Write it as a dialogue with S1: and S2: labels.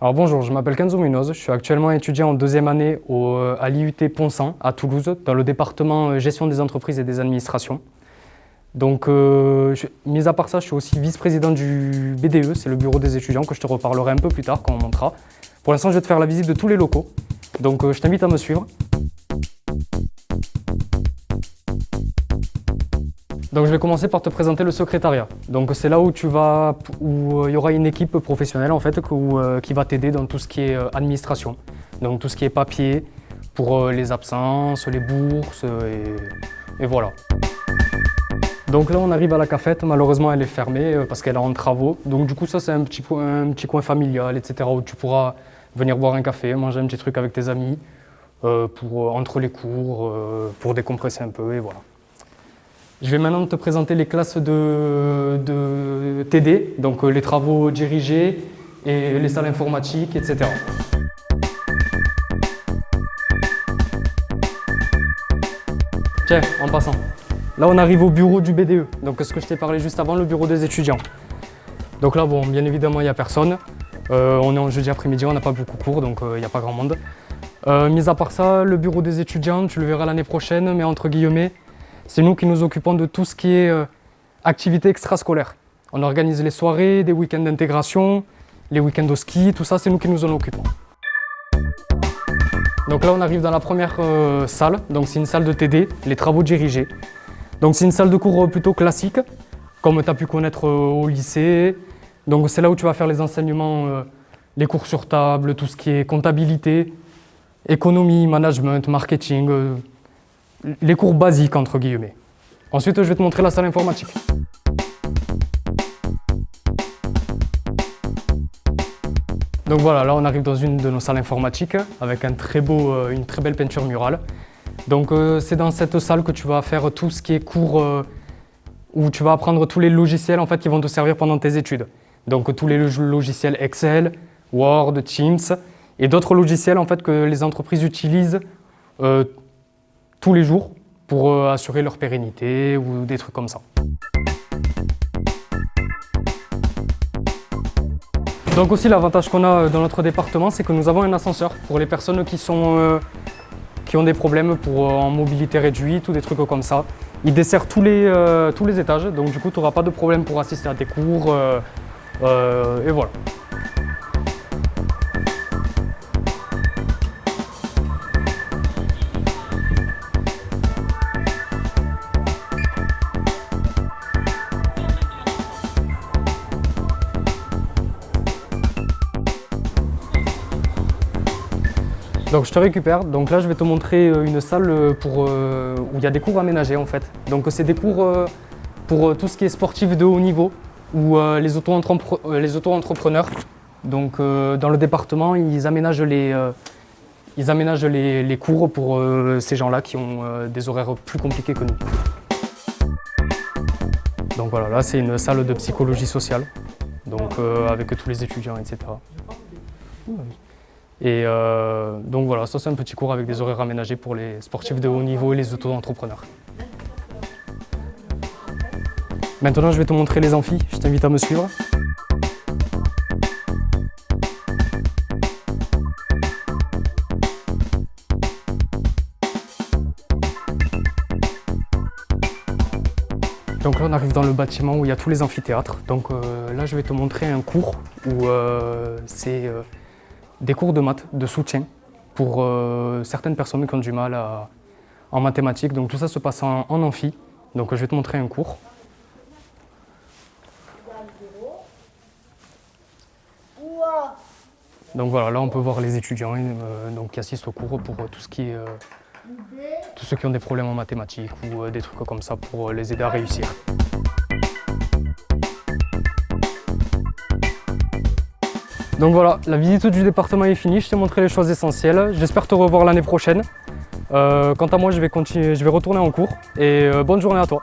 S1: Alors bonjour, je m'appelle Kenzo Munoz, je suis actuellement étudiant en deuxième année au, euh, à l'IUT Pont-Saint à Toulouse, dans le département euh, gestion des entreprises et des administrations. Donc, euh, mis à part ça, je suis aussi vice-président du BDE, c'est le bureau des étudiants, que je te reparlerai un peu plus tard quand on montera. Pour l'instant, je vais te faire la visite de tous les locaux, donc je t'invite à me suivre. Donc je vais commencer par te présenter le secrétariat. Donc c'est là où tu vas, où euh, il y aura une équipe professionnelle en fait euh, qui va t'aider dans tout ce qui est euh, administration. Donc tout ce qui est papier pour les absences, les bourses et, voilà. Donc là on arrive à la cafette, malheureusement elle est fermée parce qu'elle est en travaux. Donc du coup ça c'est un petit, un petit coin familial etc. où tu pourras venir boire un café, manger un petit truc avec tes amis pour, entre les cours, pour décompresser un peu et voilà. Je vais maintenant te présenter les classes de, TD, donc euh, les travaux dirigés et les salles informatiques, etc. Tiens, en passant. Là, on arrive au bureau du BDE, donc ce que je t'ai parlé juste avant, le bureau des étudiants. Donc là, bon, bien évidemment, il n'y a personne. Euh, on est en jeudi après-midi, on n'a pas beaucoup cours, donc euh, il n'y a pas grand monde. mis à part ça, le bureau des étudiants, tu le verras l'année prochaine, mais entre guillemets, c'est nous qui nous occupons de tout ce qui est euh, activités extrascolaires. On organise les soirées, des week-ends d'intégration, les week-ends de ski, tout ça, c'est nous qui nous en occupons. Donc là, on arrive dans la première euh, salle, donc c'est une salle de TD, les travaux dirigés. Donc c'est une salle de cours euh, plutôt classique, comme tu as pu connaître au lycée. Donc c'est là où tu vas faire les enseignements, les cours sur table, tout ce qui est comptabilité, économie, management, marketing, les cours basiques, entre guillemets. Ensuite, je vais te montrer la salle informatique. Donc voilà, là on arrive dans une de nos salles informatiques avec un très beau, euh, une très belle peinture murale. Donc euh, c'est dans cette salle que tu vas faire tout ce qui est cours euh, où tu vas apprendre tous les logiciels en fait, qui vont te servir pendant tes études. Donc tous les logiciels Excel, Word, Teams et d'autres logiciels en fait, que les entreprises utilisent tous les jours pour euh, assurer leur pérennité ou des trucs comme ça. Donc aussi l'avantage qu'on a euh, dans notre département, c'est que nous avons un ascenseur pour les personnes qui, sont, euh, qui ont des problèmes pour, en mobilité réduite ou des trucs comme ça. Il dessert tous les, tous les étages, donc du coup tu n'auras pas de problème pour assister à tes cours. et voilà. Donc je te récupère, donc là je vais te montrer euh, une salle euh, pour, euh, où il y a des cours aménagés en fait. Donc c'est des cours pour tout ce qui est sportif de haut niveau ou les auto-entrepreneurs. Donc dans le département, ils aménagent les, ils aménagent les, cours pour ces gens-là qui ont des horaires plus compliqués que nous. Donc voilà, là c'est une salle de psychologie sociale, donc avec tous les étudiants, etc. Et euh, donc voilà, ça c'est un petit cours avec des horaires aménagés pour les sportifs de haut niveau et les auto-entrepreneurs. Maintenant je vais te montrer les amphis, je t'invite à me suivre. Donc là on arrive dans le bâtiment où il y a tous les amphithéâtres. Donc euh, là je vais te montrer un cours où euh, c'est des cours de maths, de soutien, pour euh, certaines personnes qui ont du mal en mathématiques. Donc tout ça se passe en, amphi. Donc je vais te montrer un cours. Donc voilà, là on peut voir les étudiants euh, donc, qui assistent au cours pour tout ce qui est, euh, tous ceux qui ont des problèmes en mathématiques ou des trucs comme ça pour les aider à réussir. Donc voilà, la visite du département est finie, je t'ai montré les choses essentielles. J'espère te revoir l'année prochaine. Euh, quant à moi, je vais, retourner en cours et euh, bonne journée à toi.